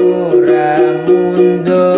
ora mundur